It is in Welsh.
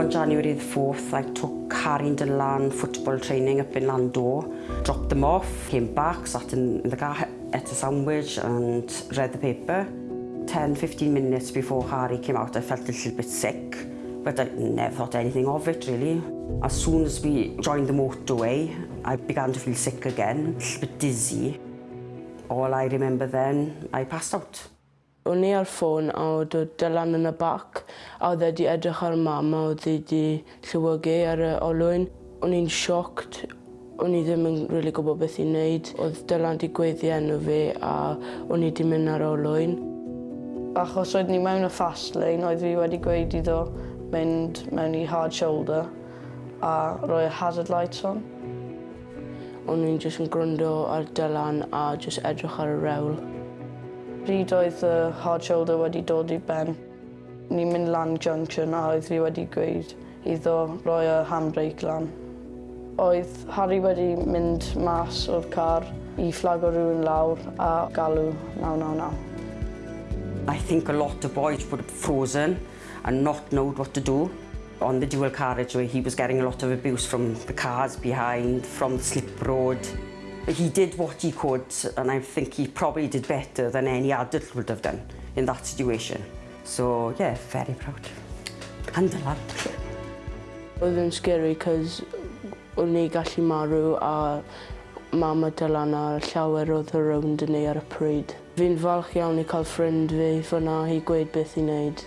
On January the 4th, I took Karin Dylan football training up in Lando, dropped them off, came back, sat in, in the car, ate a sandwich and read the paper. 10-15 minutes before Harry came out, I felt a little bit sick, but I never thought anything of it, really. As soon as we joined the motorway, I began to feel sick again, a little bit dizzy. All I remember then, I passed out o'n i ar ffôn a oedd o Dylan yn y bac a oedd wedi edrych ar mam a oedd wedi 'di ar y olwyn. O'n i'n sioct o'n i ddim yn rili gwybod beth i wneud. Oedd Dylan wedi gweddi enw fi a o'n i wedi mynd ar olwyn. Achos oedd ni mewn y fast lane oedd fi wedi gweud iddo mynd mewn i hard shoulder a roi hazard lights on. O'n i'n jyst yn gwrando ar Dylan a jyst edrych ar y rewl. Pryd oedd y hard shoulder wedi dod i ben, ni'n mynd lan junction a oedd fi wedi gweud iddo roi y handbrake lan. Oedd Harry wedi mynd mas o'r car i fflago rhywun lawr a galw 999. I think a lot of boys would have frozen and not knowed what to do. on the dual carriageway, he was getting a lot of abuse from the cars behind, from the slip road he did what he could and I think he probably did better than any adult would have done in that situation. So yeah, very proud. And aloud. Oedd yn scary cos o'n i gallu marw a mam a dylan a llawer oedd y rownd yn ei ar y pryd. Fi'n falch iawn i cael ffrind fi fyna i gweud beth i wneud.